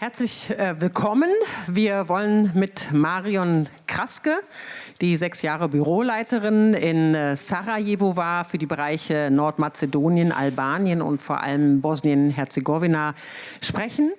Herzlich äh, willkommen. Wir wollen mit Marion Kraske, die sechs Jahre Büroleiterin in äh, Sarajevo war, für die Bereiche Nordmazedonien, Albanien und vor allem Bosnien-Herzegowina sprechen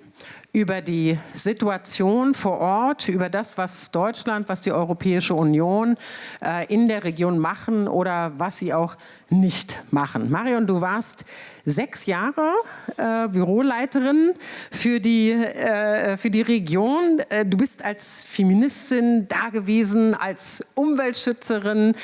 über die Situation vor Ort, über das, was Deutschland, was die Europäische Union äh, in der Region machen oder was sie auch nicht machen. Marion, du warst sechs Jahre äh, Büroleiterin für die, äh, für die Region. Äh, du bist als Feministin da gewesen, als Umweltschützerin,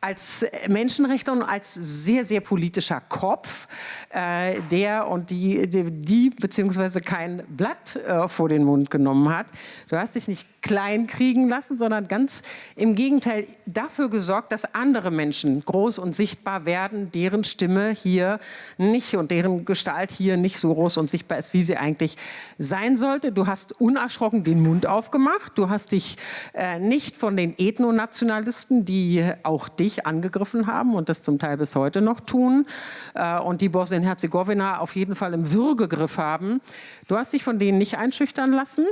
als Menschenrechtler und als sehr, sehr politischer Kopf, äh, der und die, die, die beziehungsweise kein Blatt äh, vor den Mund genommen hat. Du hast dich nicht klein kriegen lassen, sondern ganz im Gegenteil dafür gesorgt, dass andere Menschen groß und sichtbar werden, deren Stimme hier nicht und deren Gestalt hier nicht so groß und sichtbar ist, wie sie eigentlich sein sollte. Du hast unerschrocken den Mund aufgemacht. Du hast dich äh, nicht von den Ethnonationalisten, die auch dich angegriffen haben und das zum Teil bis heute noch tun äh, und die Bosnien-Herzegowina auf jeden Fall im Würgegriff haben. Du hast dich von denen nicht einschüchtern lassen.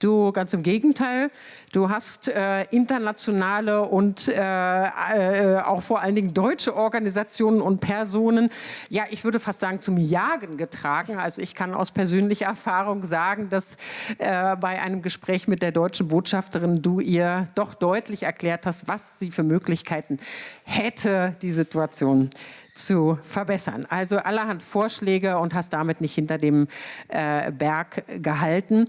Du, ganz im Gegenteil, du hast äh, internationale und äh, äh, auch vor allen Dingen deutsche Organisationen und Personen, ja, ich würde fast sagen, zum Jagen getragen. Also ich kann aus persönlicher Erfahrung sagen, dass äh, bei einem Gespräch mit der deutschen Botschafterin du ihr doch deutlich erklärt hast, was sie für Möglichkeiten hätte, die Situation zu verbessern. Also allerhand Vorschläge und hast damit nicht hinter dem äh, Berg gehalten.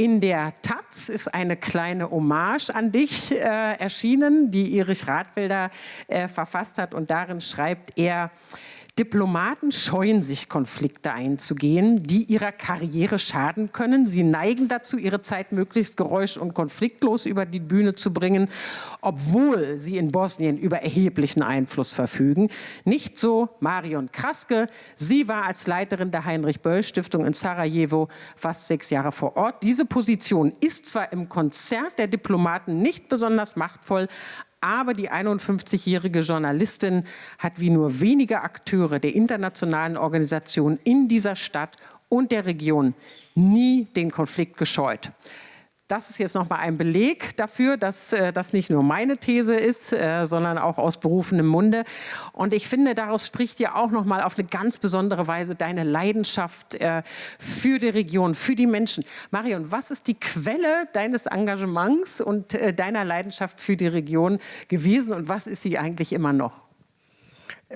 In der Taz ist eine kleine Hommage an dich äh, erschienen, die Erich Radwälder äh, verfasst hat. Und darin schreibt er, Diplomaten scheuen sich, Konflikte einzugehen, die ihrer Karriere schaden können. Sie neigen dazu, ihre Zeit möglichst geräusch- und konfliktlos über die Bühne zu bringen, obwohl sie in Bosnien über erheblichen Einfluss verfügen. Nicht so Marion Kraske. Sie war als Leiterin der Heinrich-Böll-Stiftung in Sarajevo fast sechs Jahre vor Ort. Diese Position ist zwar im Konzert der Diplomaten nicht besonders machtvoll, aber die 51-jährige Journalistin hat wie nur wenige Akteure der internationalen Organisation in dieser Stadt und der Region nie den Konflikt gescheut das ist jetzt noch mal ein Beleg dafür, dass äh, das nicht nur meine These ist, äh, sondern auch aus berufenem Munde. Und ich finde, daraus spricht ja auch noch mal auf eine ganz besondere Weise deine Leidenschaft äh, für die Region, für die Menschen. Marion, was ist die Quelle deines Engagements und äh, deiner Leidenschaft für die Region gewesen und was ist sie eigentlich immer noch?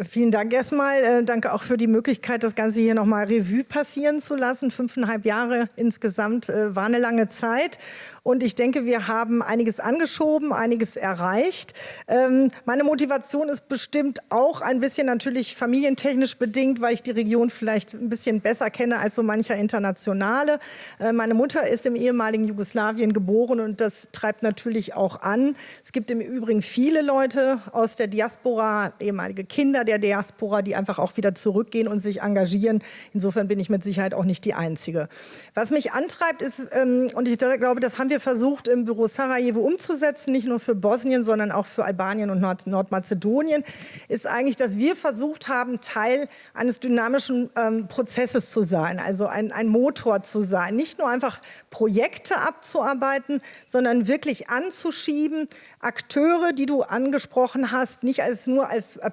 Vielen Dank erstmal. Äh, danke auch für die Möglichkeit, das Ganze hier nochmal Revue passieren zu lassen. Fünfeinhalb Jahre insgesamt äh, war eine lange Zeit. Und ich denke, wir haben einiges angeschoben, einiges erreicht. Ähm, meine Motivation ist bestimmt auch ein bisschen natürlich familientechnisch bedingt, weil ich die Region vielleicht ein bisschen besser kenne als so mancher Internationale. Äh, meine Mutter ist im ehemaligen Jugoslawien geboren und das treibt natürlich auch an. Es gibt im Übrigen viele Leute aus der Diaspora, ehemalige Kinder der Diaspora, die einfach auch wieder zurückgehen und sich engagieren. Insofern bin ich mit Sicherheit auch nicht die Einzige. Was mich antreibt ist, ähm, und ich glaube, das haben wir versucht, im Büro Sarajevo umzusetzen, nicht nur für Bosnien, sondern auch für Albanien und Nord Nordmazedonien, ist eigentlich, dass wir versucht haben, Teil eines dynamischen ähm, Prozesses zu sein, also ein, ein Motor zu sein. Nicht nur einfach Projekte abzuarbeiten, sondern wirklich anzuschieben, Akteure, die du angesprochen hast, nicht als nur als äh,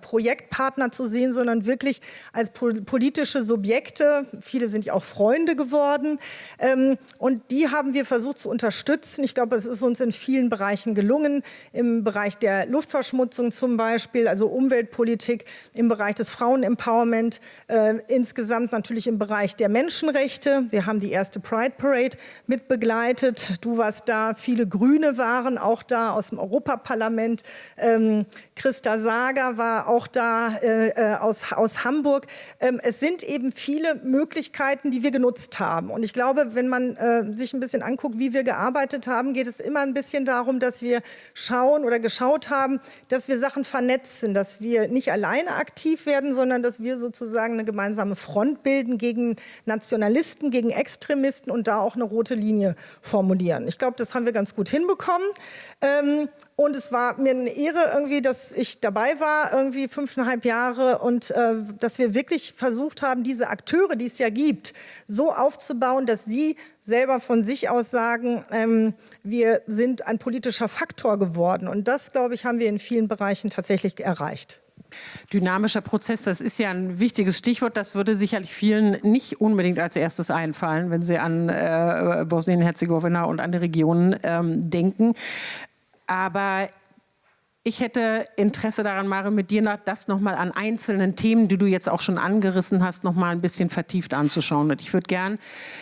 Projektpartner zu sehen, sondern wirklich als politische Subjekte. Viele sind ja auch Freunde geworden. Ähm, und die haben wir versucht zu unterstützen. Ich glaube, es ist uns in vielen Bereichen gelungen, im Bereich der Luftverschmutzung zum Beispiel, also Umweltpolitik, im Bereich des Frauenempowerment, äh, insgesamt natürlich im Bereich der Menschenrechte. Wir haben die erste Pride Parade mit begleitet. Du warst da, viele Grüne waren auch da aus dem Europaparlament. Ähm, Christa Sager war auch da äh, äh aus, aus Hamburg. Ähm, es sind eben viele Möglichkeiten, die wir genutzt haben. Und ich glaube, wenn man äh, sich ein bisschen anguckt, wie wir gearbeitet haben, geht es immer ein bisschen darum, dass wir schauen oder geschaut haben, dass wir Sachen vernetzen, dass wir nicht alleine aktiv werden, sondern dass wir sozusagen eine gemeinsame Front bilden gegen Nationalisten, gegen Extremisten und da auch eine rote Linie formulieren. Ich glaube, das haben wir ganz gut hinbekommen. Ähm, und es war mir eine Ehre irgendwie, dass ich dabei war, irgendwie fünfeinhalb Jahre und äh, dass wir wirklich versucht haben, diese Akteure, die es ja gibt, so aufzubauen, dass sie selber von sich aus sagen, ähm, wir sind ein politischer Faktor geworden. Und das, glaube ich, haben wir in vielen Bereichen tatsächlich erreicht. Dynamischer Prozess, das ist ja ein wichtiges Stichwort. Das würde sicherlich vielen nicht unbedingt als erstes einfallen, wenn sie an äh, Bosnien-Herzegowina und andere Regionen ähm, denken. Aber ich hätte Interesse daran, Mare, mit dir das nochmal an einzelnen Themen, die du jetzt auch schon angerissen hast, nochmal ein bisschen vertieft anzuschauen. Und ich würde gern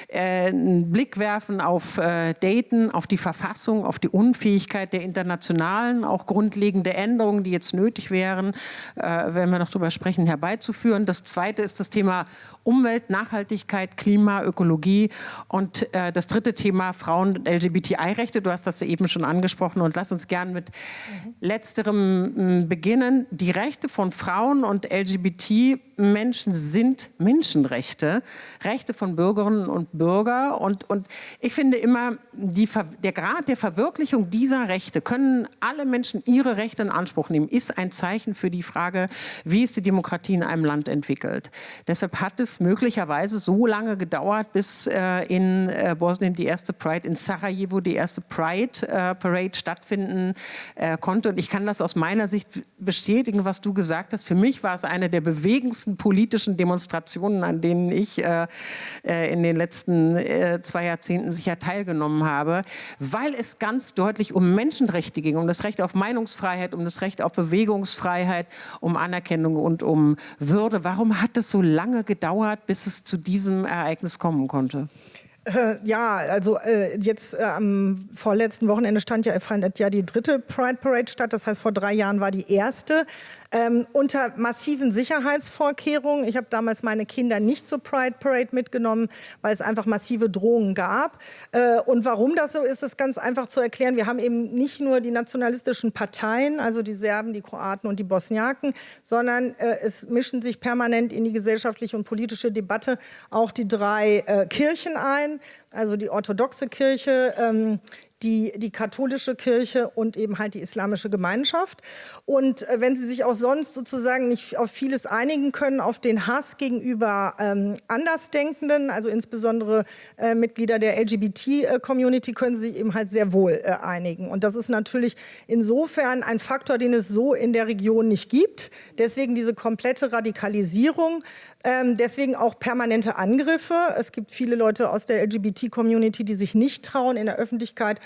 äh, einen Blick werfen auf äh, Dayton, auf die Verfassung, auf die Unfähigkeit der internationalen, auch grundlegende Änderungen, die jetzt nötig wären, äh, wenn wir noch darüber sprechen, herbeizuführen. Das zweite ist das Thema Umwelt, Nachhaltigkeit, Klima, Ökologie und äh, das dritte Thema Frauen- und LGBTI-Rechte. Du hast das eben schon angesprochen und lass uns gern mit mhm. Letzterem beginnen. Die Rechte von Frauen und LGBT Menschen sind Menschenrechte, Rechte von Bürgerinnen und Bürgern. Und, und ich finde immer, die, der Grad der Verwirklichung dieser Rechte, können alle Menschen ihre Rechte in Anspruch nehmen, ist ein Zeichen für die Frage, wie ist die Demokratie in einem Land entwickelt. Deshalb hat es möglicherweise so lange gedauert, bis äh, in äh, Bosnien die erste Pride, in Sarajevo die erste Pride äh, Parade stattfinden äh, konnte. Und ich kann das aus meiner Sicht bestätigen, was du gesagt hast. Für mich war es eine der bewegendsten größten politischen Demonstrationen, an denen ich äh, äh, in den letzten äh, zwei Jahrzehnten sicher teilgenommen habe, weil es ganz deutlich um Menschenrechte ging, um das Recht auf Meinungsfreiheit, um das Recht auf Bewegungsfreiheit, um Anerkennung und um Würde. Warum hat es so lange gedauert, bis es zu diesem Ereignis kommen konnte? Äh, ja, also äh, jetzt äh, am vorletzten Wochenende stand ja, fand ja die dritte Pride Parade statt. Das heißt, vor drei Jahren war die erste ähm, unter massiven Sicherheitsvorkehrungen. Ich habe damals meine Kinder nicht zur Pride Parade mitgenommen, weil es einfach massive Drohungen gab. Äh, und warum das so ist, ist ganz einfach zu erklären. Wir haben eben nicht nur die nationalistischen Parteien, also die Serben, die Kroaten und die Bosniaken, sondern äh, es mischen sich permanent in die gesellschaftliche und politische Debatte auch die drei äh, Kirchen ein, also die orthodoxe Kirche, ähm, die, die katholische Kirche und eben halt die islamische Gemeinschaft. Und äh, wenn sie sich auch sonst sozusagen nicht auf vieles einigen können, auf den Hass gegenüber ähm, Andersdenkenden, also insbesondere äh, Mitglieder der LGBT-Community, können sie eben halt sehr wohl äh, einigen. Und das ist natürlich insofern ein Faktor, den es so in der Region nicht gibt. Deswegen diese komplette Radikalisierung ähm, deswegen auch permanente Angriffe. Es gibt viele Leute aus der LGBT-Community, die sich nicht trauen, in der Öffentlichkeit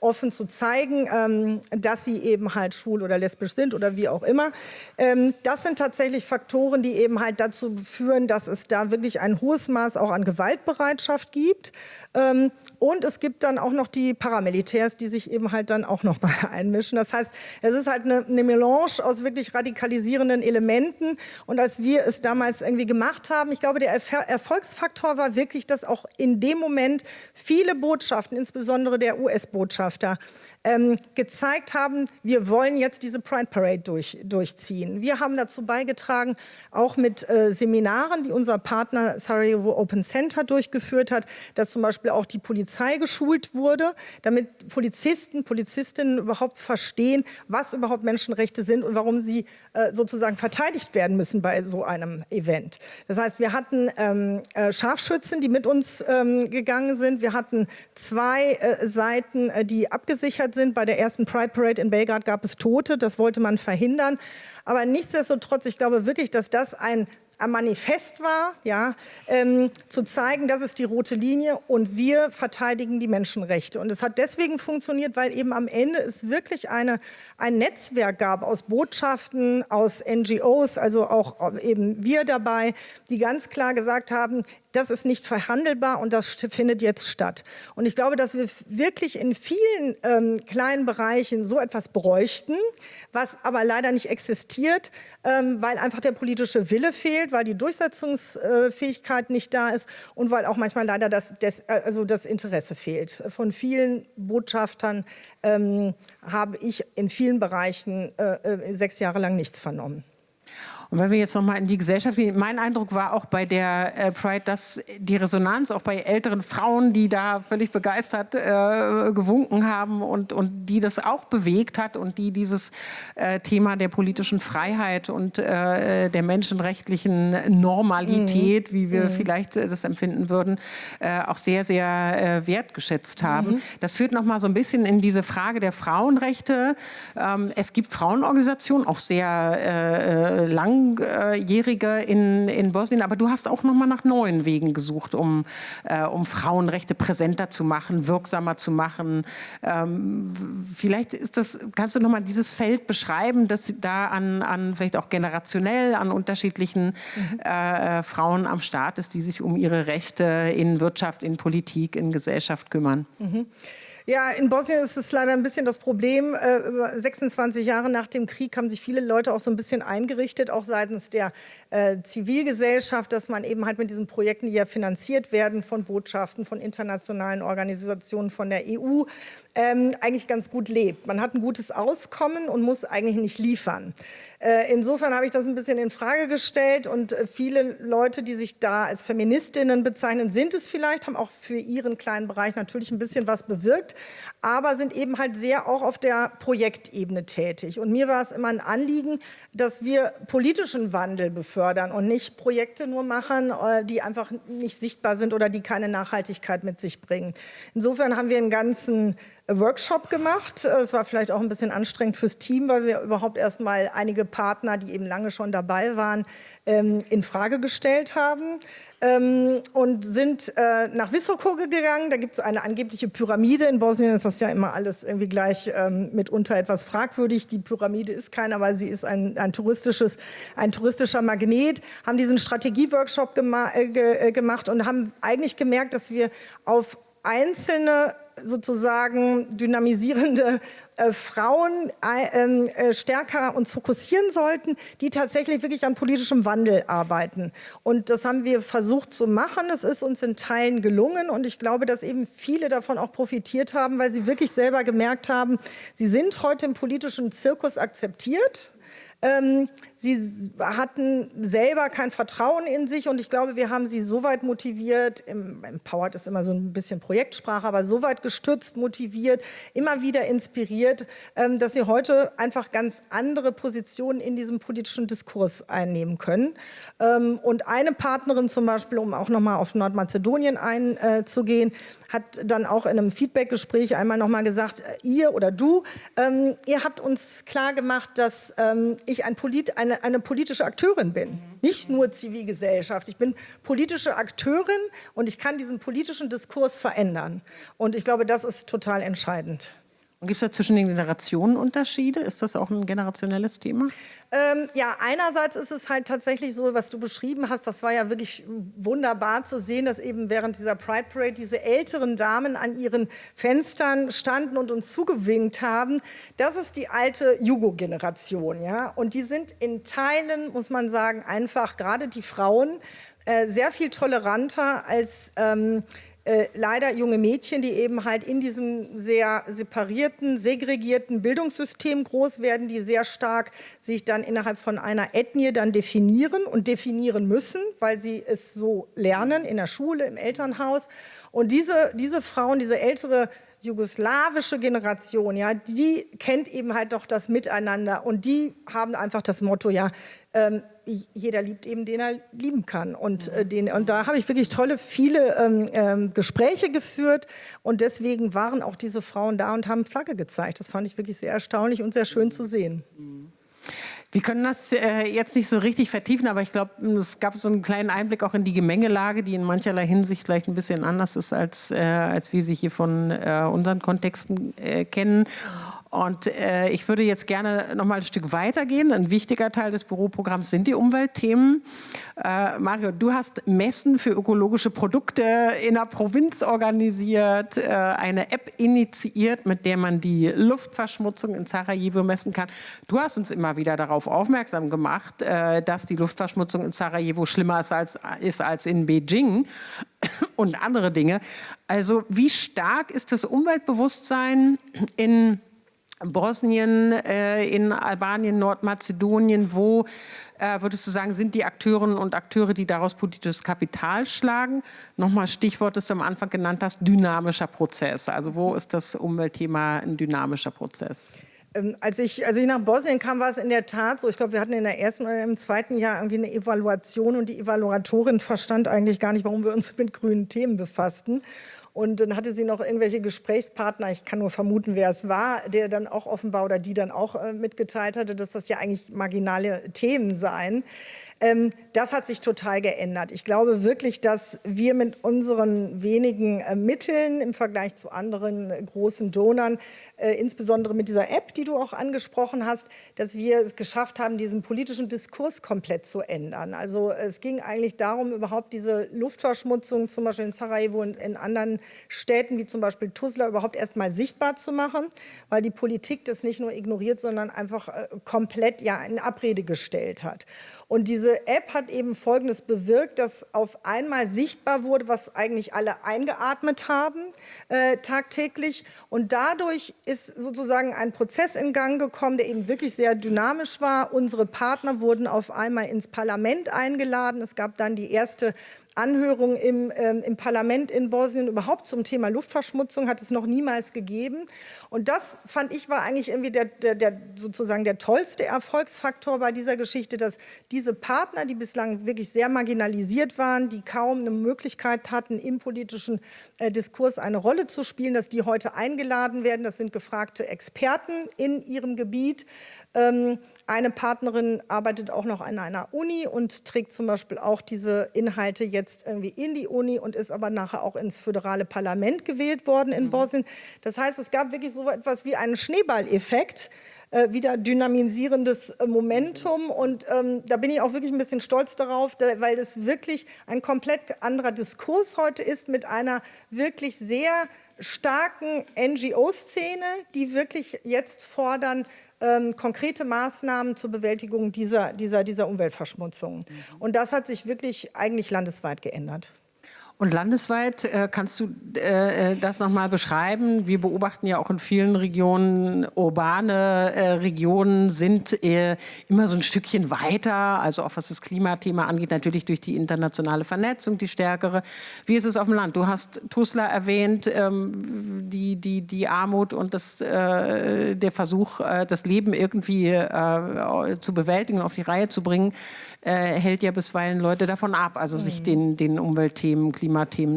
offen zu zeigen, ähm, dass sie eben halt schwul oder lesbisch sind oder wie auch immer. Ähm, das sind tatsächlich Faktoren, die eben halt dazu führen, dass es da wirklich ein hohes Maß auch an Gewaltbereitschaft gibt. Ähm, und es gibt dann auch noch die Paramilitärs, die sich eben halt dann auch noch mal einmischen. Das heißt, es ist halt eine, eine Melange aus wirklich radikalisierenden Elementen. Und als wir es damals irgendwie gemacht haben, ich glaube, der Erfolgsfaktor war wirklich, dass auch in dem Moment viele Botschaften, insbesondere der US-Botschafter, ähm, gezeigt haben, wir wollen jetzt diese Pride Parade durch, durchziehen. Wir haben dazu beigetragen, auch mit äh, Seminaren, die unser Partner Sarajevo Open Center durchgeführt hat, dass zum Beispiel auch die Polizei geschult wurde, damit Polizisten, Polizistinnen überhaupt verstehen, was überhaupt Menschenrechte sind und warum sie äh, sozusagen verteidigt werden müssen bei so einem Event. Das heißt, wir hatten ähm, äh, Scharfschützen, die mit uns ähm, gegangen sind. Wir hatten zwei äh, Seiten, äh, die abgesichert sind. Bei der ersten Pride Parade in Belgrad gab es Tote, das wollte man verhindern. Aber nichtsdestotrotz, ich glaube wirklich, dass das ein am Manifest war, ja, ähm, zu zeigen, das ist die rote Linie und wir verteidigen die Menschenrechte. Und es hat deswegen funktioniert, weil eben am Ende es wirklich eine, ein Netzwerk gab aus Botschaften, aus NGOs, also auch eben wir dabei, die ganz klar gesagt haben, das ist nicht verhandelbar und das findet jetzt statt. Und ich glaube, dass wir wirklich in vielen ähm, kleinen Bereichen so etwas bräuchten, was aber leider nicht existiert, ähm, weil einfach der politische Wille fehlt, weil die Durchsetzungsfähigkeit nicht da ist und weil auch manchmal leider das, das, also das Interesse fehlt. Von vielen Botschaftern ähm, habe ich in vielen Bereichen äh, äh sechs Jahre lang nichts vernommen. Und wenn wir jetzt nochmal in die Gesellschaft gehen, mein Eindruck war auch bei der äh, Pride, dass die Resonanz auch bei älteren Frauen, die da völlig begeistert äh, gewunken haben und, und die das auch bewegt hat und die dieses äh, Thema der politischen Freiheit und äh, der menschenrechtlichen Normalität, mhm. wie wir mhm. vielleicht äh, das empfinden würden, äh, auch sehr, sehr wertgeschätzt haben. Mhm. Das führt nochmal so ein bisschen in diese Frage der Frauenrechte. Ähm, es gibt Frauenorganisationen, auch sehr lang Langjährige in, in Bosnien, aber du hast auch noch mal nach neuen Wegen gesucht, um, äh, um Frauenrechte präsenter zu machen, wirksamer zu machen. Ähm, vielleicht ist das, kannst du noch mal dieses Feld beschreiben, das da an, an vielleicht auch generationell an unterschiedlichen mhm. äh, Frauen am Start ist, die sich um ihre Rechte in Wirtschaft, in Politik, in Gesellschaft kümmern. Mhm. Ja, in Bosnien ist es leider ein bisschen das Problem. 26 äh, Jahre nach dem Krieg haben sich viele Leute auch so ein bisschen eingerichtet, auch seitens der äh, Zivilgesellschaft, dass man eben halt mit diesen Projekten, die ja finanziert werden von Botschaften, von internationalen Organisationen, von der EU, ähm, eigentlich ganz gut lebt. Man hat ein gutes Auskommen und muss eigentlich nicht liefern. Äh, insofern habe ich das ein bisschen in Frage gestellt und äh, viele Leute, die sich da als Feministinnen bezeichnen, sind es vielleicht, haben auch für ihren kleinen Bereich natürlich ein bisschen was bewirkt, aber sind eben halt sehr auch auf der Projektebene tätig. Und mir war es immer ein Anliegen, dass wir politischen Wandel befördern und nicht Projekte nur machen, äh, die einfach nicht sichtbar sind oder die keine Nachhaltigkeit mit sich bringen. Insofern haben wir einen ganzen Workshop gemacht. Es war vielleicht auch ein bisschen anstrengend fürs Team, weil wir überhaupt erst mal einige Partner, die eben lange schon dabei waren, ähm, in Frage gestellt haben ähm, und sind äh, nach Visoko gegangen. Da gibt es eine angebliche Pyramide. In Bosnien ist das ja immer alles irgendwie gleich ähm, mitunter etwas fragwürdig. Die Pyramide ist keine, aber sie ist ein, ein, touristisches, ein touristischer Magnet. Haben diesen Strategieworkshop gema äh, ge äh, gemacht und haben eigentlich gemerkt, dass wir auf einzelne sozusagen dynamisierende äh, Frauen äh, ähm, äh, stärker uns fokussieren sollten, die tatsächlich wirklich an politischem Wandel arbeiten. Und das haben wir versucht zu machen. Es ist uns in Teilen gelungen und ich glaube, dass eben viele davon auch profitiert haben, weil sie wirklich selber gemerkt haben, sie sind heute im politischen Zirkus akzeptiert. Ähm, Sie hatten selber kein Vertrauen in sich und ich glaube, wir haben sie so weit motiviert, empowered ist immer so ein bisschen Projektsprache, aber so weit gestützt, motiviert, immer wieder inspiriert, ähm, dass sie heute einfach ganz andere Positionen in diesem politischen Diskurs einnehmen können. Ähm, und eine Partnerin zum Beispiel, um auch nochmal auf Nordmazedonien einzugehen, hat dann auch in einem Feedbackgespräch einmal nochmal gesagt, äh, ihr oder du, ähm, ihr habt uns klar gemacht, dass ich ein Polit, ein eine, eine politische Akteurin bin. Nicht nur Zivilgesellschaft. Ich bin politische Akteurin und ich kann diesen politischen Diskurs verändern. Und ich glaube, das ist total entscheidend. Und gibt es da zwischen den Generationen Unterschiede? Ist das auch ein generationelles Thema? Ähm, ja, einerseits ist es halt tatsächlich so, was du beschrieben hast, das war ja wirklich wunderbar zu sehen, dass eben während dieser Pride Parade diese älteren Damen an ihren Fenstern standen und uns zugewinkt haben. Das ist die alte Jugo-Generation, ja. Und die sind in Teilen, muss man sagen, einfach gerade die Frauen äh, sehr viel toleranter als ähm, äh, leider junge Mädchen, die eben halt in diesem sehr separierten, segregierten Bildungssystem groß werden, die sehr stark sich dann innerhalb von einer Ethnie dann definieren und definieren müssen, weil sie es so lernen in der Schule, im Elternhaus. Und diese, diese Frauen, diese ältere jugoslawische Generation, ja, die kennt eben halt doch das Miteinander und die haben einfach das Motto, ja, ähm, jeder liebt eben, den er lieben kann. Und, äh, den, und da habe ich wirklich tolle, viele ähm, ähm, Gespräche geführt. Und deswegen waren auch diese Frauen da und haben Flagge gezeigt. Das fand ich wirklich sehr erstaunlich und sehr schön zu sehen. Wir können das äh, jetzt nicht so richtig vertiefen, aber ich glaube, es gab so einen kleinen Einblick auch in die Gemengelage, die in mancherlei Hinsicht vielleicht ein bisschen anders ist, als, äh, als wir sie hier von äh, unseren Kontexten äh, kennen. Und äh, ich würde jetzt gerne noch mal ein Stück weitergehen. Ein wichtiger Teil des Büroprogramms sind die Umweltthemen. Äh, Mario, du hast Messen für ökologische Produkte in der Provinz organisiert, äh, eine App initiiert, mit der man die Luftverschmutzung in Sarajevo messen kann. Du hast uns immer wieder darauf aufmerksam gemacht, äh, dass die Luftverschmutzung in Sarajevo schlimmer ist als, ist als in Beijing und andere Dinge. Also wie stark ist das Umweltbewusstsein in Bosnien, äh, in Albanien, Nordmazedonien, wo äh, würdest du sagen, sind die Akteurinnen und Akteure, die daraus politisches Kapital schlagen? Nochmal Stichwort, das du am Anfang genannt hast, dynamischer Prozess. Also wo ist das Umweltthema ein dynamischer Prozess? Ähm, als ich, als ich nach Bosnien kam, war es in der Tat so, ich glaube, wir hatten in der ersten oder im zweiten Jahr irgendwie eine Evaluation und die Evaluatorin verstand eigentlich gar nicht, warum wir uns mit grünen Themen befassten. Und dann hatte sie noch irgendwelche Gesprächspartner, ich kann nur vermuten, wer es war, der dann auch offenbar oder die dann auch äh, mitgeteilt hatte, dass das ja eigentlich marginale Themen seien. Ähm, das hat sich total geändert. Ich glaube wirklich, dass wir mit unseren wenigen äh, Mitteln im Vergleich zu anderen äh, großen Donern, äh, insbesondere mit dieser App, die du auch angesprochen hast, dass wir es geschafft haben, diesen politischen Diskurs komplett zu ändern. Also es ging eigentlich darum, überhaupt diese Luftverschmutzung, zum Beispiel in Sarajevo und in anderen Städten, wie zum Beispiel Tuzla, überhaupt erst mal sichtbar zu machen, weil die Politik das nicht nur ignoriert, sondern einfach komplett ja in Abrede gestellt hat. Und diese App hat eben Folgendes bewirkt, dass auf einmal sichtbar wurde, was eigentlich alle eingeatmet haben äh, tagtäglich. Und dadurch ist sozusagen ein Prozess in Gang gekommen, der eben wirklich sehr dynamisch war. Unsere Partner wurden auf einmal ins Parlament eingeladen. Es gab dann die erste Anhörung im, ähm, im Parlament in Bosnien überhaupt zum Thema Luftverschmutzung hat es noch niemals gegeben. Und das fand ich war eigentlich irgendwie der, der, der, sozusagen der tollste Erfolgsfaktor bei dieser Geschichte, dass diese Partner, die bislang wirklich sehr marginalisiert waren, die kaum eine Möglichkeit hatten, im politischen äh, Diskurs eine Rolle zu spielen, dass die heute eingeladen werden. Das sind gefragte Experten in ihrem Gebiet. Ähm, eine Partnerin arbeitet auch noch an einer Uni und trägt zum Beispiel auch diese Inhalte jetzt irgendwie in die Uni und ist aber nachher auch ins föderale Parlament gewählt worden in mhm. Bosnien. Das heißt, es gab wirklich so etwas wie einen Schneeballeffekt, äh, wieder dynamisierendes äh, Momentum. Und ähm, da bin ich auch wirklich ein bisschen stolz darauf, da, weil das wirklich ein komplett anderer Diskurs heute ist mit einer wirklich sehr starken NGO-Szene, die wirklich jetzt fordern, ähm, konkrete Maßnahmen zur Bewältigung dieser, dieser, dieser Umweltverschmutzung. Mhm. Und das hat sich wirklich eigentlich landesweit geändert. Und landesweit äh, kannst du äh, äh das nochmal beschreiben? Wir beobachten ja auch in vielen Regionen, urbane äh, Regionen sind äh, immer so ein Stückchen weiter, also auch was das Klimathema angeht, natürlich durch die internationale Vernetzung, die stärkere. Wie ist es auf dem Land? Du hast Tuzla erwähnt, ähm, die, die, die Armut und das, äh, der Versuch, das Leben irgendwie zu bewältigen und auf die Reihe zu bringen äh, hält ja bisweilen Leute davon ab, also mhm. sich den, den Umweltthemen, Klimathemen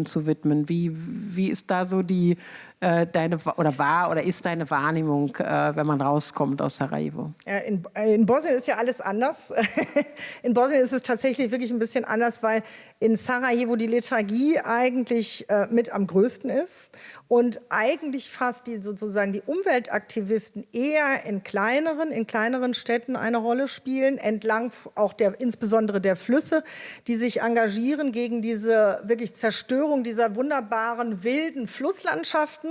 zu widmen. Wie, wie ist da so die, äh, deine, oder war oder ist deine Wahrnehmung, äh, wenn man rauskommt aus Sarajevo? In, in, Bosnien ist ja alles anders. in Bosnien ist es tatsächlich wirklich ein bisschen anders, weil in Sarajevo die Lethargie eigentlich äh, mit am größten ist und eigentlich fast die sozusagen die Umweltaktivisten eher in kleineren, in kleineren Städten eine Rolle spielen, entlang auch der, insbesondere der Flüsse, die sich engagieren gegen diese wirklich Zerstörung dieser wunderbaren wilden Flusslandschaften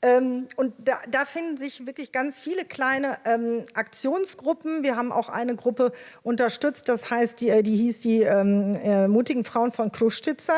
ähm, und da, da, finden sich wirklich ganz viele kleine ähm, Aktionsgruppen. Wir haben auch eine Gruppe unterstützt, das heißt, die, äh, die hieß die ähm, äh, mutigen Frauen von Kruszczyca.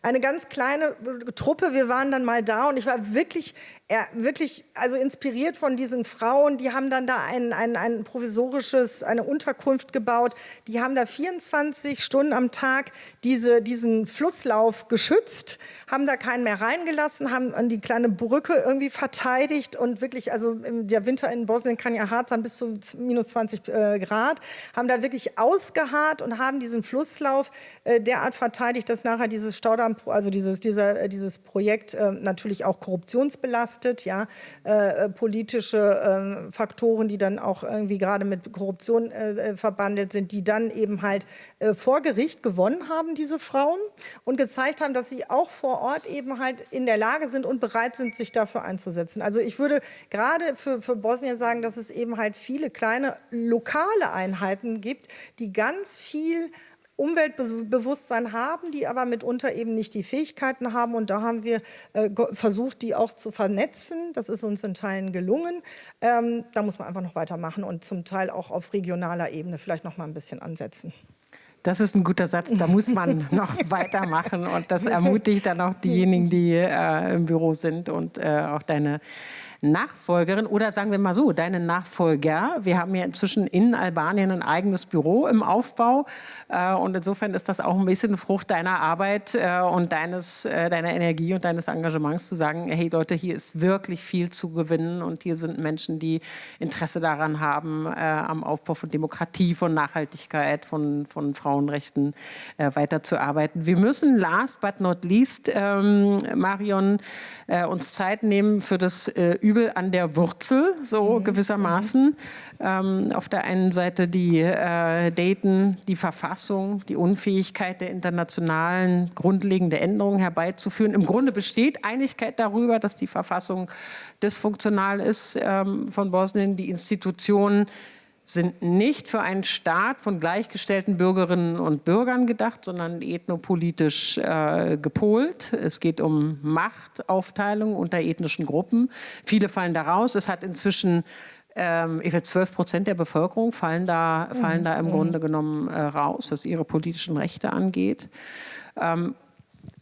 Eine ganz kleine Truppe. Wir waren dann mal da und ich war wirklich er wirklich also inspiriert von diesen Frauen, die haben dann da ein, ein, ein provisorisches, eine Unterkunft gebaut. Die haben da 24 Stunden am Tag diese, diesen Flusslauf geschützt, haben da keinen mehr reingelassen, haben die kleine Brücke irgendwie verteidigt und wirklich, also der Winter in Bosnien kann ja hart sein, bis zu minus 20 äh, Grad, haben da wirklich ausgeharrt und haben diesen Flusslauf äh, derart verteidigt, dass nachher dieses Staudamm, also dieses, dieser, äh, dieses Projekt äh, natürlich auch korruptionsbelastet belastet, ja, äh, äh, politische äh, Faktoren, die dann auch irgendwie gerade mit Korruption verbandelt sind, die dann eben halt vor Gericht gewonnen haben, diese Frauen, und gezeigt haben, dass sie auch vor Ort eben halt in der Lage sind und bereit sind, sich dafür einzusetzen. Also ich würde gerade für, für Bosnien sagen, dass es eben halt viele kleine lokale Einheiten gibt, die ganz viel Umweltbewusstsein haben, die aber mitunter eben nicht die Fähigkeiten haben. Und da haben wir äh, versucht, die auch zu vernetzen. Das ist uns in Teilen gelungen. Ähm, da muss man einfach noch weitermachen und zum Teil auch auf regionaler Ebene vielleicht noch mal ein bisschen ansetzen. Das ist ein guter Satz, da muss man noch weitermachen. Und das ermutigt dann auch diejenigen, die äh, im Büro sind und äh, auch deine Nachfolgerin oder sagen wir mal so, deine Nachfolger. Wir haben ja inzwischen in Albanien ein eigenes Büro im Aufbau äh, und insofern ist das auch ein bisschen Frucht deiner Arbeit äh, und deines, äh, deiner Energie und deines Engagements zu sagen, hey Leute, hier ist wirklich viel zu gewinnen und hier sind Menschen, die Interesse daran haben, äh, am Aufbau von Demokratie, von Nachhaltigkeit, von, von Frauenrechten äh, weiterzuarbeiten. Wir müssen last but not least, ähm, Marion, äh, uns Zeit nehmen für das Übel an der Wurzel, so mhm. gewissermaßen. Ähm, auf der einen Seite die äh, Dayton, die Verfassung, die Unfähigkeit der internationalen grundlegende Änderungen herbeizuführen. Im Grunde besteht Einigkeit darüber, dass die Verfassung dysfunktional ist ähm, von Bosnien. Die Institutionen sind nicht für einen Staat von gleichgestellten Bürgerinnen und Bürgern gedacht, sondern ethnopolitisch äh, gepolt. Es geht um Machtaufteilung unter ethnischen Gruppen. Viele fallen da raus. Es hat inzwischen ähm, 12 Prozent der Bevölkerung fallen da, fallen da im mhm. Grunde genommen äh, raus, was ihre politischen Rechte angeht. Ähm,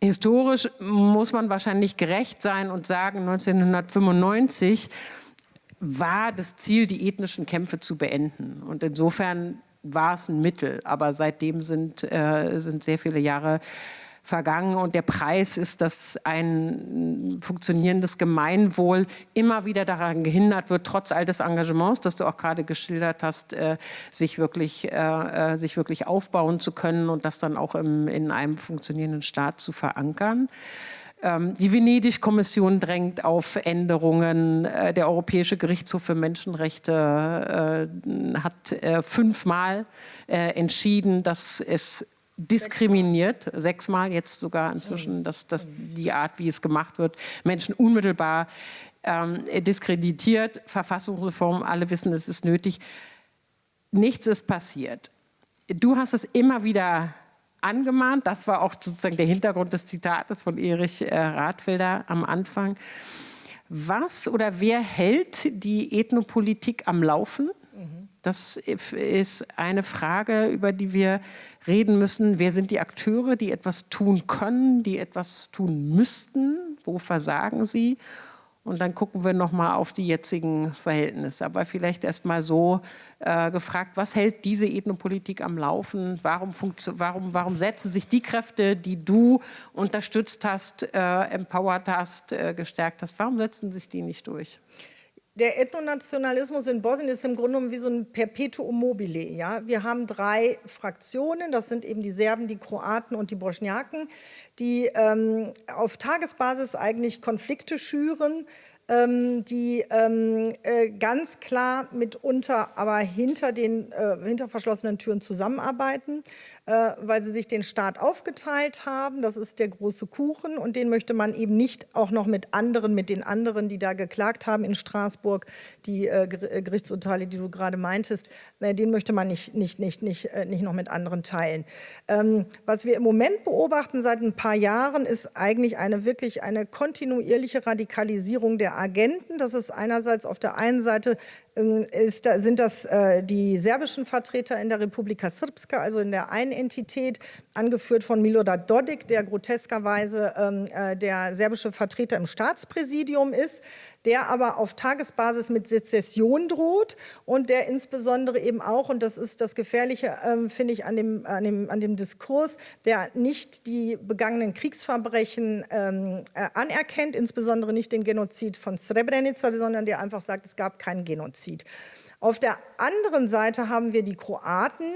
historisch muss man wahrscheinlich gerecht sein und sagen, 1995 war das Ziel, die ethnischen Kämpfe zu beenden. Und insofern war es ein Mittel, aber seitdem sind, äh, sind sehr viele Jahre vergangen und der Preis ist, dass ein funktionierendes Gemeinwohl immer wieder daran gehindert wird, trotz all des Engagements, das du auch gerade geschildert hast, äh, sich, wirklich, äh, äh sich wirklich aufbauen zu können und das dann auch im, in einem funktionierenden Staat zu verankern. Ähm, die Venedig-Kommission drängt auf Änderungen. Äh, der Europäische Gerichtshof für Menschenrechte äh, hat äh, fünfmal entschieden, dass es diskriminiert, sechsmal jetzt sogar inzwischen, dass, dass die Art, wie es gemacht wird, Menschen unmittelbar ähm, diskreditiert. Verfassungsreform, alle wissen, es ist nötig. Nichts ist passiert. Du hast es immer wieder angemahnt. Das war auch sozusagen der Hintergrund des Zitates von Erich äh, Radfelder am Anfang. Was oder wer hält die Ethnopolitik am Laufen? Das ist eine Frage, über die wir reden müssen. Wer sind die Akteure, die etwas tun können, die etwas tun müssten? Wo versagen sie? Und dann gucken wir noch mal auf die jetzigen Verhältnisse. Aber vielleicht erst mal so äh, gefragt, was hält diese Ethnopolitik am Laufen? Warum, warum, warum setzen sich die Kräfte, die du unterstützt hast, äh, empowert hast, äh, gestärkt hast, warum setzen sich die nicht durch? Der Ethnonationalismus in Bosnien ist im Grunde genommen wie so ein Perpetuum mobile. Ja? Wir haben drei Fraktionen, das sind eben die Serben, die Kroaten und die Bosniaken, die ähm, auf Tagesbasis eigentlich Konflikte schüren, ähm, die ähm, äh, ganz klar mitunter aber hinter den äh, hinter verschlossenen Türen zusammenarbeiten. Äh, weil sie sich den Staat aufgeteilt haben. Das ist der große Kuchen und den möchte man eben nicht auch noch mit anderen, mit den anderen, die da geklagt haben in Straßburg, die äh, äh Gerichtsurteile, die du gerade meintest, äh, den möchte man nicht, nicht, nicht, nicht, äh, nicht noch mit anderen teilen. Ähm, was wir im Moment beobachten seit ein paar Jahren, ist eigentlich eine wirklich eine kontinuierliche Radikalisierung der Agenten. Das ist einerseits auf der einen Seite ist, sind das äh, die serbischen Vertreter in der Republika Srpska, also in der einen Entität, angeführt von Milorad Dodik, der groteskerweise ähm, äh, der serbische Vertreter im Staatspräsidium ist der aber auf Tagesbasis mit Sezession droht und der insbesondere eben auch, und das ist das Gefährliche, ähm, finde ich, an dem, an, dem, an dem Diskurs, der nicht die begangenen Kriegsverbrechen ähm, äh, anerkennt, insbesondere nicht den Genozid von Srebrenica, sondern der einfach sagt, es gab keinen Genozid. Auf der anderen Seite haben wir die Kroaten,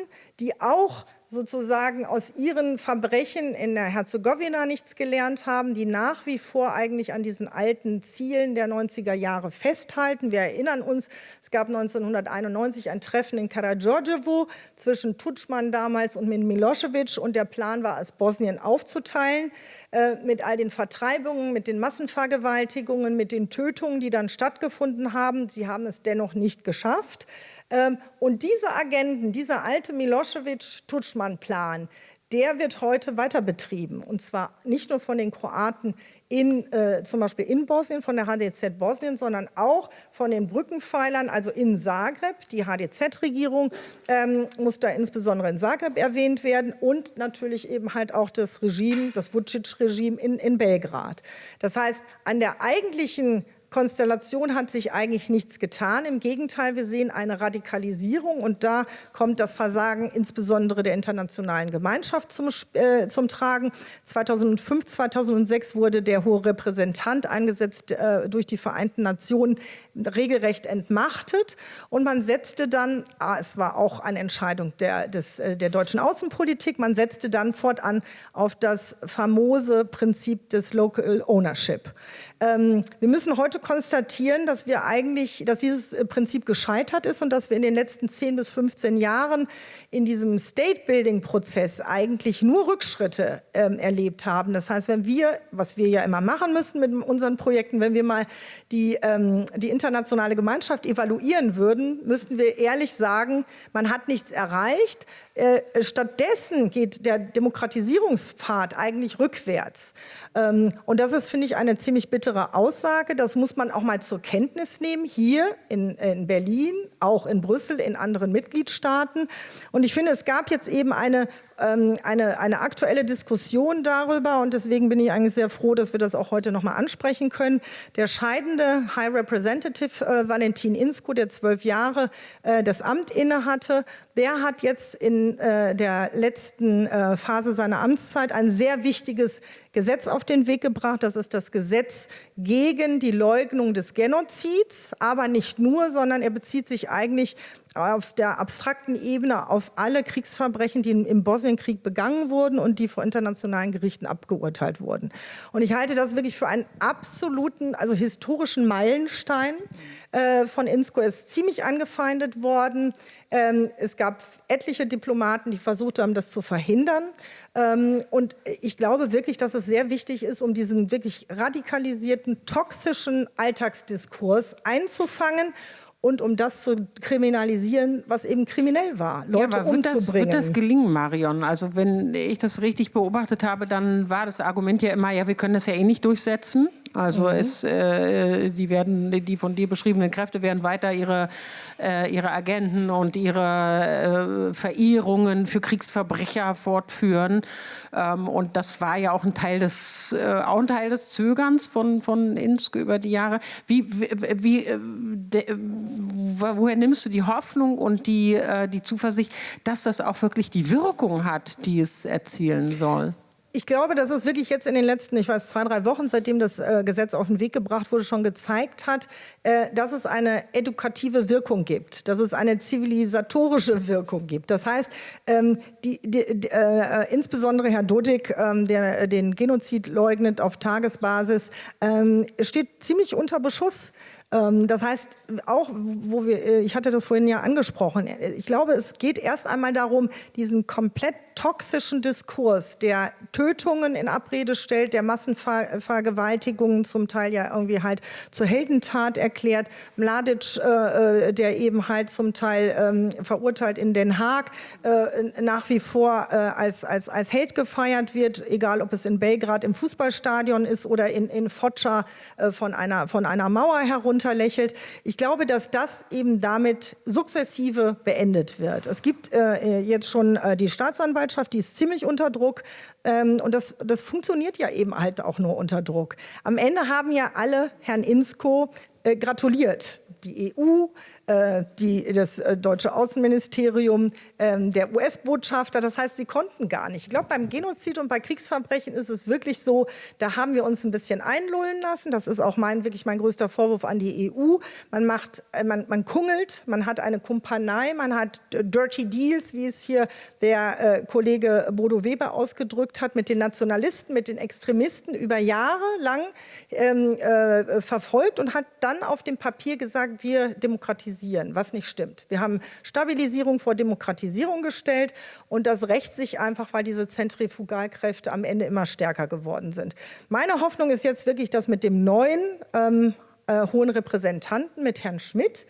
die auch sozusagen aus ihren Verbrechen in der Herzegowina nichts gelernt haben, die nach wie vor eigentlich an diesen alten Zielen der 90er Jahre festhalten. Wir erinnern uns, es gab 1991 ein Treffen in Karađorđevo zwischen Tutschmann damals und Milosevic und der Plan war, es Bosnien aufzuteilen äh, mit all den Vertreibungen, mit den Massenvergewaltigungen, mit den Tötungen, die dann stattgefunden haben. Sie haben es dennoch nicht geschafft. Ähm, und diese Agenten, dieser alte Milosevic-Tutschmann-Plan, der wird heute weiter betrieben. Und zwar nicht nur von den Kroaten in, äh, zum Beispiel in Bosnien, von der HDZ Bosnien, sondern auch von den Brückenpfeilern, also in Zagreb. Die HDZ-Regierung ähm, muss da insbesondere in Zagreb erwähnt werden und natürlich eben halt auch das Regime, das Vucic-Regime in, in Belgrad. Das heißt, an der eigentlichen Konstellation hat sich eigentlich nichts getan. Im Gegenteil, wir sehen eine Radikalisierung und da kommt das Versagen insbesondere der internationalen Gemeinschaft zum, äh, zum Tragen. 2005, 2006 wurde der hohe Repräsentant eingesetzt äh, durch die Vereinten Nationen regelrecht entmachtet und man setzte dann, ah, es war auch eine Entscheidung der, des, äh, der deutschen Außenpolitik, man setzte dann fortan auf das famose Prinzip des Local Ownership. Ähm, wir müssen heute konstatieren, dass wir eigentlich, dass dieses äh, Prinzip gescheitert ist und dass wir in den letzten 10 bis 15 Jahren in diesem State-Building-Prozess eigentlich nur Rückschritte ähm, erlebt haben. Das heißt, wenn wir, was wir ja immer machen müssen mit unseren Projekten, wenn wir mal die, ähm, die internationale Gemeinschaft evaluieren würden, müssten wir ehrlich sagen, man hat nichts erreicht. Äh, stattdessen geht der Demokratisierungspfad eigentlich rückwärts. Ähm, und das ist, finde ich, eine ziemlich bittere Aussage. Das muss man auch mal zur Kenntnis nehmen, hier in, in Berlin, auch in Brüssel, in anderen Mitgliedstaaten. Und ich finde, es gab jetzt eben eine ähm, eine, eine aktuelle Diskussion darüber und deswegen bin ich eigentlich sehr froh, dass wir das auch heute noch mal ansprechen können. Der scheidende High Representative äh, Valentin Insko, der zwölf Jahre äh, das Amt innehatte, der hat jetzt in äh, der letzten äh, Phase seiner Amtszeit ein sehr wichtiges Gesetz auf den Weg gebracht. Das ist das Gesetz gegen die Leugnung des Genozids, aber nicht nur, sondern er bezieht sich eigentlich auf der abstrakten Ebene auf alle Kriegsverbrechen, die im Bosnienkrieg begangen wurden und die vor internationalen Gerichten abgeurteilt wurden. Und ich halte das wirklich für einen absoluten, also historischen Meilenstein äh, von INSCO. Ist ziemlich angefeindet worden. Ähm, es gab etliche Diplomaten, die versucht haben, das zu verhindern. Ähm, und ich glaube wirklich, dass es sehr wichtig ist, um diesen wirklich radikalisierten, toxischen Alltagsdiskurs einzufangen und um das zu kriminalisieren, was eben kriminell war, Leute ja, aber wird das, wird das gelingen, Marion? Also wenn ich das richtig beobachtet habe, dann war das Argument ja immer, ja, wir können das ja eh nicht durchsetzen. Also mhm. es, äh, die, werden, die von dir beschriebenen Kräfte werden weiter ihre, äh, ihre Agenten und ihre äh, Verehrungen für Kriegsverbrecher fortführen. Ähm, und das war ja auch ein Teil des, äh, auch ein Teil des Zögerns von, von Insk über die Jahre. Wie, wie äh, de, woher nimmst du die Hoffnung und die, äh, die Zuversicht, dass das auch wirklich die Wirkung hat, die es erzielen soll? Ich glaube, dass es wirklich jetzt in den letzten, ich weiß, zwei, drei Wochen, seitdem das äh, Gesetz auf den Weg gebracht wurde, schon gezeigt hat, äh, dass es eine edukative Wirkung gibt, dass es eine zivilisatorische Wirkung gibt. Das heißt, ähm, die, die, äh, insbesondere Herr Dodik, ähm, der den Genozid leugnet auf Tagesbasis, ähm, steht ziemlich unter Beschuss. Ähm, das heißt, auch, wo wir, äh, ich hatte das vorhin ja angesprochen, ich glaube, es geht erst einmal darum, diesen komplett toxischen Diskurs, der Tötungen in Abrede stellt, der Massenvergewaltigungen zum Teil ja irgendwie halt zur Heldentat erklärt, Mladic, äh, äh, der eben halt zum Teil ähm, verurteilt in Den Haag, äh, nach wie vor äh, als, als, als Held gefeiert wird, egal ob es in Belgrad im Fußballstadion ist oder in, in Foča äh, von, einer, von einer Mauer herunter runterlächelt. Ich glaube, dass das eben damit sukzessive beendet wird. Es gibt äh, jetzt schon äh, die Staatsanwaltschaft, die ist ziemlich unter Druck. Ähm, und das, das funktioniert ja eben halt auch nur unter Druck. Am Ende haben ja alle Herrn Insko äh, gratuliert. Die EU, äh, die, das äh, deutsche Außenministerium, ähm, der US-Botschafter. Das heißt, sie konnten gar nicht. Ich glaube, beim Genozid und bei Kriegsverbrechen ist es wirklich so, da haben wir uns ein bisschen einlullen lassen. Das ist auch mein, wirklich mein größter Vorwurf an die EU. Man, macht, äh, man, man kungelt, man hat eine Kumpanei, man hat Dirty Deals, wie es hier der äh, Kollege Bodo Weber ausgedrückt hat, mit den Nationalisten, mit den Extremisten über Jahre lang ähm, äh, verfolgt und hat dann auf dem Papier gesagt, wir demokratisieren demokratisieren, was nicht stimmt. Wir haben Stabilisierung vor Demokratisierung gestellt und das rächt sich einfach, weil diese Zentrifugalkräfte am Ende immer stärker geworden sind. Meine Hoffnung ist jetzt wirklich, dass mit dem neuen ähm, äh, hohen Repräsentanten, mit Herrn Schmidt,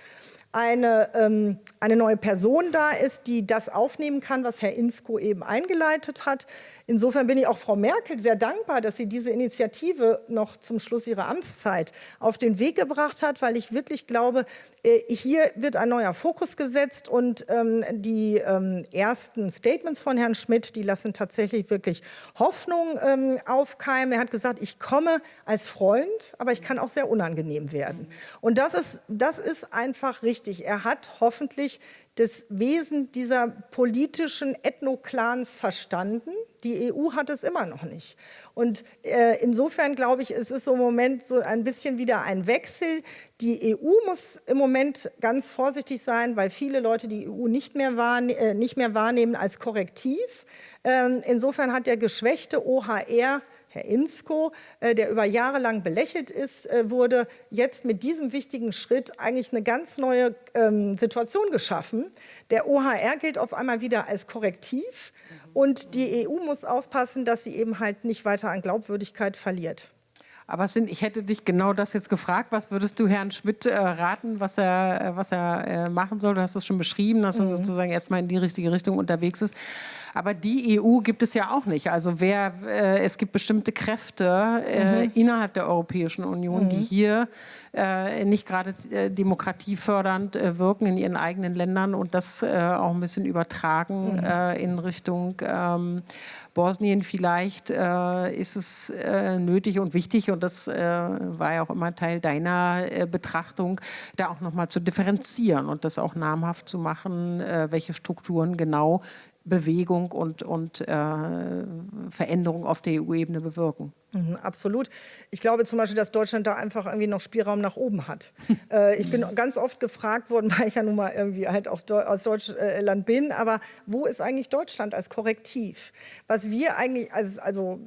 eine, ähm, eine neue Person da ist, die das aufnehmen kann, was Herr Insko eben eingeleitet hat. Insofern bin ich auch Frau Merkel sehr dankbar, dass sie diese Initiative noch zum Schluss ihrer Amtszeit auf den Weg gebracht hat, weil ich wirklich glaube, äh, hier wird ein neuer Fokus gesetzt und ähm, die ähm, ersten Statements von Herrn Schmidt, die lassen tatsächlich wirklich Hoffnung ähm, aufkeimen. Er hat gesagt, ich komme als Freund, aber ich kann auch sehr unangenehm werden. Und das ist, das ist einfach richtig. Er hat hoffentlich das Wesen dieser politischen Ethnoclans verstanden. Die EU hat es immer noch nicht. Und äh, insofern glaube ich, es ist im Moment so ein bisschen wieder ein Wechsel. Die EU muss im Moment ganz vorsichtig sein, weil viele Leute die EU nicht mehr, wahrne äh, nicht mehr wahrnehmen als Korrektiv. Ähm, insofern hat der geschwächte OHR Herr Insko, äh, der über Jahre lang belächelt ist, äh, wurde jetzt mit diesem wichtigen Schritt eigentlich eine ganz neue ähm, Situation geschaffen. Der OHR gilt auf einmal wieder als Korrektiv und die EU muss aufpassen, dass sie eben halt nicht weiter an Glaubwürdigkeit verliert. Aber sind, ich hätte dich genau das jetzt gefragt. Was würdest du Herrn Schmidt äh, raten, was er, äh, was er äh, machen soll? Du hast es schon beschrieben, dass er mhm. sozusagen erstmal in die richtige Richtung unterwegs ist. Aber die EU gibt es ja auch nicht. Also wer, äh, es gibt bestimmte Kräfte äh, mhm. innerhalb der Europäischen Union, mhm. die hier nicht gerade demokratiefördernd wirken in ihren eigenen Ländern und das auch ein bisschen übertragen mhm. in Richtung ähm, Bosnien. Vielleicht ist es nötig und wichtig und das war ja auch immer Teil deiner Betrachtung, da auch nochmal zu differenzieren und das auch namhaft zu machen, welche Strukturen genau Bewegung und, und äh, Veränderung auf der EU-Ebene bewirken. Mhm, absolut. Ich glaube zum Beispiel, dass Deutschland da einfach irgendwie noch Spielraum nach oben hat. äh, ich bin ganz oft gefragt worden, weil ich ja nun mal irgendwie halt auch aus Deutschland bin, aber wo ist eigentlich Deutschland als Korrektiv? Was wir eigentlich als, also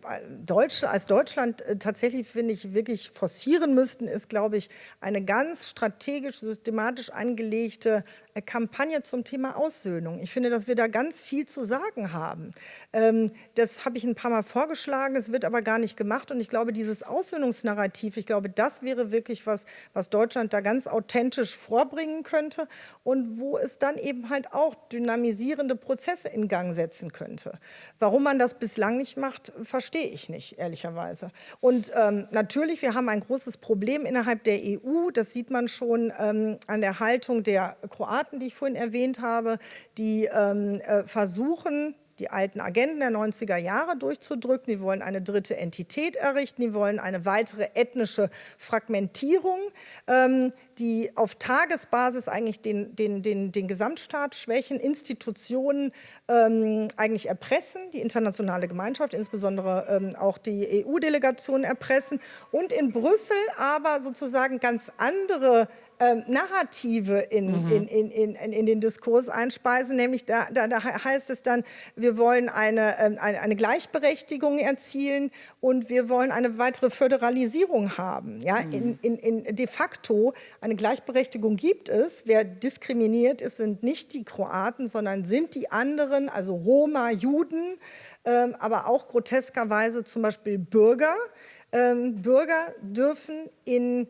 Deutsche, als Deutschland äh, tatsächlich, finde ich, wirklich forcieren müssten, ist, glaube ich, eine ganz strategisch, systematisch angelegte äh, Kampagne zum Thema Aussöhnung. Ich finde, dass wir da ganz viel zu sagen haben. Ähm, das habe ich ein paar Mal vorgeschlagen, es wird aber gar nicht gemacht gemacht. Und ich glaube, dieses Aussöhnungsnarrativ, ich glaube, das wäre wirklich was, was Deutschland da ganz authentisch vorbringen könnte und wo es dann eben halt auch dynamisierende Prozesse in Gang setzen könnte. Warum man das bislang nicht macht, verstehe ich nicht, ehrlicherweise. Und ähm, natürlich, wir haben ein großes Problem innerhalb der EU. Das sieht man schon ähm, an der Haltung der Kroaten, die ich vorhin erwähnt habe, die ähm, äh, versuchen, die alten Agenten der 90er Jahre durchzudrücken. Die wollen eine dritte Entität errichten. Die wollen eine weitere ethnische Fragmentierung, ähm, die auf Tagesbasis eigentlich den, den, den, den Gesamtstaat schwächen, Institutionen ähm, eigentlich erpressen, die internationale Gemeinschaft, insbesondere ähm, auch die EU-Delegation erpressen und in Brüssel aber sozusagen ganz andere ähm, Narrative in, mhm. in, in, in, in, den Diskurs einspeisen, nämlich da, da, da heißt es dann, wir wollen eine, ähm, eine, eine, Gleichberechtigung erzielen und wir wollen eine weitere Föderalisierung haben. Ja? Mhm. In, in, de facto eine Gleichberechtigung gibt es. Wer diskriminiert ist, sind nicht die Kroaten, sondern sind die anderen, also Roma, Juden, ähm, aber auch groteskerweise zum Beispiel Bürger. Ähm, Bürger dürfen in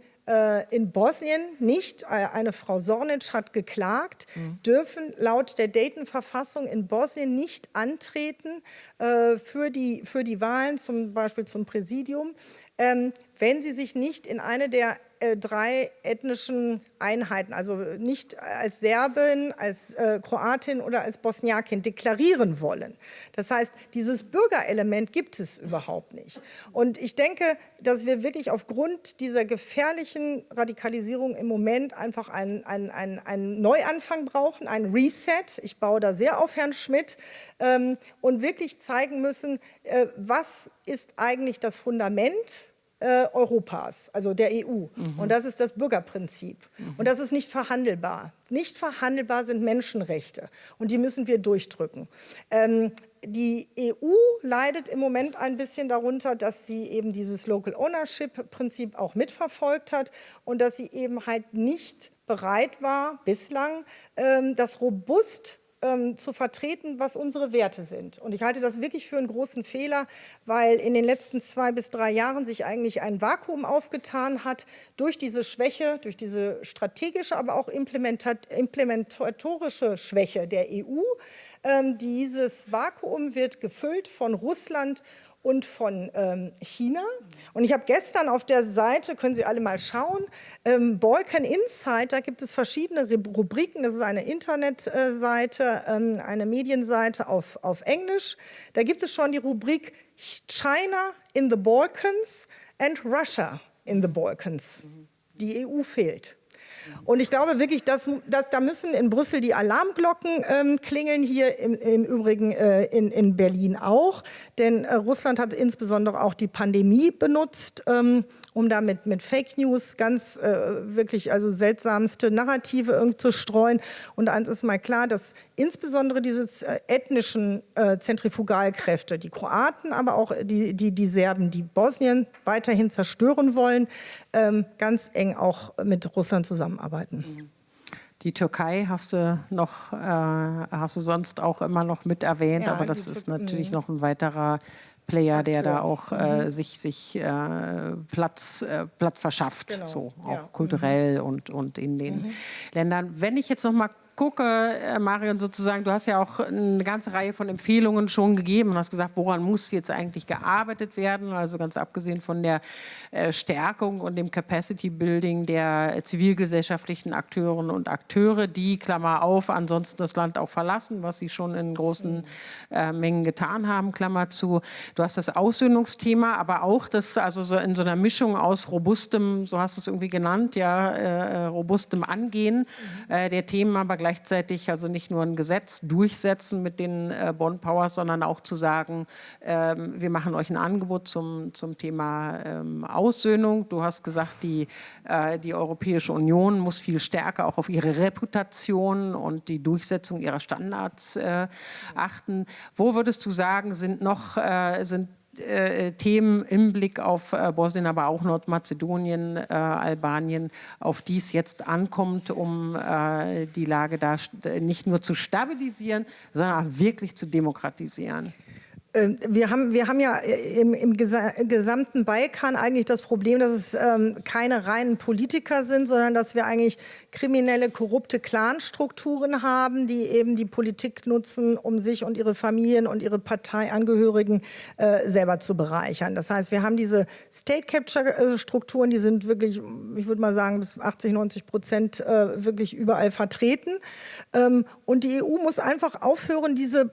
in Bosnien nicht, äh, eine Frau Sornic hat geklagt, mhm. dürfen laut der Dayton-Verfassung in Bosnien nicht antreten äh, für, die, für die Wahlen, zum Beispiel zum Präsidium, ähm, wenn sie sich nicht in eine der äh, drei ethnischen Einheiten, also nicht als Serbin, als äh, Kroatin oder als Bosniakin deklarieren wollen. Das heißt, dieses Bürgerelement gibt es überhaupt nicht. Und ich denke, dass wir wirklich aufgrund dieser gefährlichen Radikalisierung im Moment einfach einen, einen, einen, einen Neuanfang brauchen, einen Reset. Ich baue da sehr auf Herrn Schmidt ähm, und wirklich zeigen müssen, äh, was ist eigentlich das Fundament äh, Europas, also der EU. Mhm. Und das ist das Bürgerprinzip. Mhm. Und das ist nicht verhandelbar. Nicht verhandelbar sind Menschenrechte. Und die müssen wir durchdrücken. Ähm, die EU leidet im Moment ein bisschen darunter, dass sie eben dieses Local Ownership-Prinzip auch mitverfolgt hat und dass sie eben halt nicht bereit war, bislang ähm, das robust ähm, zu vertreten, was unsere Werte sind. Und ich halte das wirklich für einen großen Fehler, weil in den letzten zwei bis drei Jahren sich eigentlich ein Vakuum aufgetan hat durch diese Schwäche, durch diese strategische, aber auch implementatorische Schwäche der EU. Ähm, dieses Vakuum wird gefüllt von Russland und von ähm, China. Und ich habe gestern auf der Seite, können Sie alle mal schauen, ähm, Balkan Insight, da gibt es verschiedene Rubriken. Das ist eine Internetseite, ähm, eine Medienseite auf, auf Englisch. Da gibt es schon die Rubrik China in the Balkans and Russia in the Balkans. Die EU fehlt. Und ich glaube wirklich, dass, dass da müssen in Brüssel die Alarmglocken ähm, klingeln, hier im, im Übrigen äh, in, in Berlin auch. Denn äh, Russland hat insbesondere auch die Pandemie benutzt, ähm, um damit mit Fake News ganz äh, wirklich also seltsamste Narrative irgendwie zu streuen. Und eins ist mal klar, dass insbesondere diese äh, ethnischen äh, Zentrifugalkräfte, die Kroaten, aber auch die, die, die Serben, die Bosnien weiterhin zerstören wollen, ähm, ganz eng auch mit Russland zusammenarbeiten. Die Türkei hast du noch, äh, hast du sonst auch immer noch mit erwähnt, ja, aber das ist natürlich noch ein weiterer Player, Akteur. der da auch äh, mhm. sich, sich äh, Platz, äh, Platz verschafft, genau. so auch ja. kulturell mhm. und, und in den mhm. Ländern. Wenn ich jetzt noch mal gucke, äh, Marion, sozusagen, du hast ja auch eine ganze Reihe von Empfehlungen schon gegeben und hast gesagt, woran muss jetzt eigentlich gearbeitet werden, also ganz abgesehen von der äh, Stärkung und dem Capacity Building der zivilgesellschaftlichen Akteurinnen und Akteure, die, Klammer auf, ansonsten das Land auch verlassen, was sie schon in großen äh, Mengen getan haben, Klammer zu. Du hast das Aussöhnungsthema, aber auch das, also so in so einer Mischung aus robustem, so hast du es irgendwie genannt, ja, äh, robustem Angehen mhm. der Themen, aber gleichzeitig also nicht nur ein Gesetz durchsetzen mit den äh, Bond Powers, sondern auch zu sagen, ähm, wir machen euch ein Angebot zum, zum Thema ähm, Aussöhnung. Du hast gesagt, die, äh, die Europäische Union muss viel stärker auch auf ihre Reputation und die Durchsetzung ihrer Standards äh, achten. Wo würdest du sagen, sind noch äh, sind Themen im Blick auf äh, Bosnien, aber auch Nordmazedonien, äh, Albanien, auf die es jetzt ankommt, um äh, die Lage da nicht nur zu stabilisieren, sondern auch wirklich zu demokratisieren. Ähm, wir haben, wir haben ja äh, im, im gesamten Balkan eigentlich das Problem, dass es ähm, keine reinen Politiker sind, sondern dass wir eigentlich kriminelle, korrupte Clanstrukturen haben, die eben die Politik nutzen, um sich und ihre Familien und ihre Parteiangehörigen äh, selber zu bereichern. Das heißt, wir haben diese State-Capture-Strukturen, die sind wirklich, ich würde mal sagen, bis 80, 90 Prozent äh, wirklich überall vertreten. Ähm, und die EU muss einfach aufhören, diese,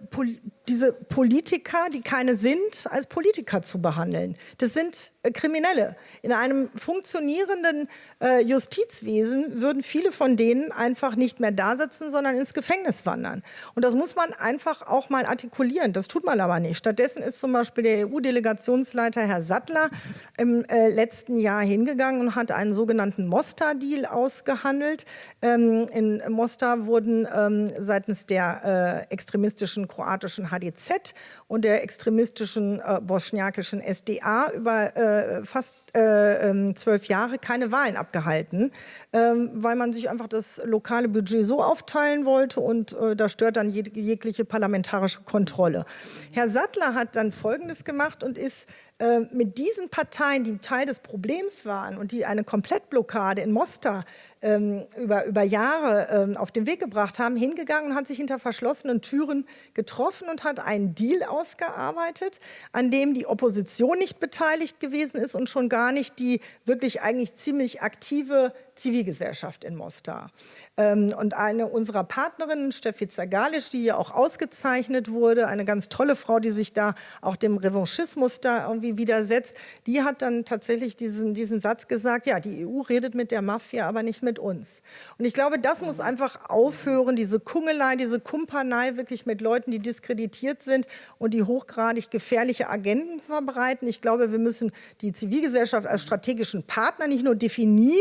diese Politiker, die keine sind, als Politiker zu behandeln. Das sind äh, Kriminelle. In einem funktionierenden äh, Justizwesen würden viele von denen einfach nicht mehr da sitzen, sondern ins Gefängnis wandern. Und das muss man einfach auch mal artikulieren. Das tut man aber nicht. Stattdessen ist zum Beispiel der EU-Delegationsleiter Herr Sattler im äh, letzten Jahr hingegangen und hat einen sogenannten Mostar-Deal ausgehandelt. Ähm, in Mostar wurden ähm, seitens der äh, extremistischen kroatischen HDZ und der extremistischen äh, bosniakischen SDA über äh, fast äh, ähm, zwölf Jahre keine Wahlen abgehalten, ähm, weil man sich einfach das lokale Budget so aufteilen wollte und äh, da stört dann jegliche parlamentarische Kontrolle. Herr Sattler hat dann Folgendes gemacht und ist äh, mit diesen Parteien, die Teil des Problems waren und die eine Komplettblockade in Mostar ähm, über, über Jahre ähm, auf den Weg gebracht haben, hingegangen und hat sich hinter verschlossenen Türen getroffen und hat einen Deal ausgearbeitet, an dem die Opposition nicht beteiligt gewesen ist und schon gar nicht die wirklich eigentlich ziemlich aktive Zivilgesellschaft in Mostar. Ähm, und eine unserer Partnerinnen, Steffi Zagalisch, die ja auch ausgezeichnet wurde, eine ganz tolle Frau, die sich da auch dem Revanchismus da irgendwie widersetzt, die hat dann tatsächlich diesen, diesen Satz gesagt, ja, die EU redet mit der Mafia, aber nicht mit uns. Und ich glaube, das muss einfach aufhören, diese Kungelei, diese Kumpanei wirklich mit Leuten, die diskreditiert sind und die hochgradig gefährliche Agenden verbreiten. Ich glaube, wir müssen die Zivilgesellschaft als strategischen Partner nicht nur definieren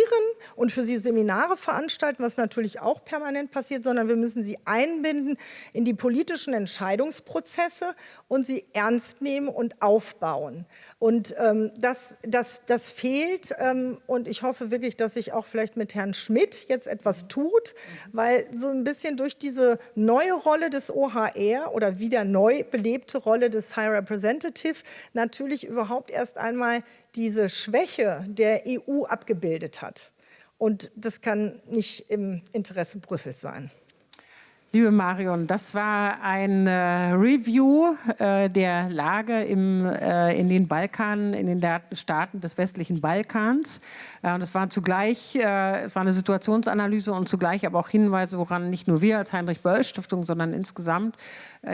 und für sie Seminare veranstalten, was natürlich auch permanent passiert, sondern wir müssen sie einbinden in die politischen Entscheidungsprozesse und sie ernst nehmen und aufbauen. Und ähm, das, das, das fehlt ähm, und ich hoffe wirklich, dass sich auch vielleicht mit Herrn Schmidt jetzt etwas tut, weil so ein bisschen durch diese neue Rolle des OHR oder wieder neu belebte Rolle des High Representative natürlich überhaupt erst einmal diese Schwäche der EU abgebildet hat. Und das kann nicht im Interesse Brüssels sein. Liebe Marion, das war ein äh, Review äh, der Lage im, äh, in den Balkan, in den Staaten des westlichen Balkans. Äh, und es war zugleich, äh, es war eine Situationsanalyse und zugleich aber auch Hinweise, woran nicht nur wir als Heinrich-Böll-Stiftung, sondern insgesamt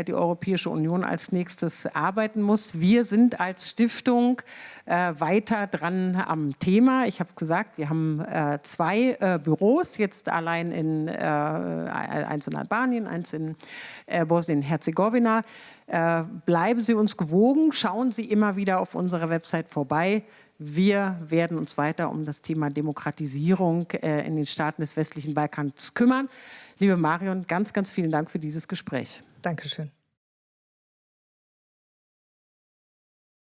die Europäische Union als nächstes arbeiten muss. Wir sind als Stiftung weiter dran am Thema. Ich habe es gesagt, wir haben zwei Büros, jetzt allein in, eins in Albanien, eins in äh, Bosnien-Herzegowina. Äh, bleiben Sie uns gewogen, schauen Sie immer wieder auf unserer Website vorbei. Wir werden uns weiter um das Thema Demokratisierung äh, in den Staaten des westlichen Balkans kümmern. Liebe Marion, ganz, ganz vielen Dank für dieses Gespräch. Dankeschön.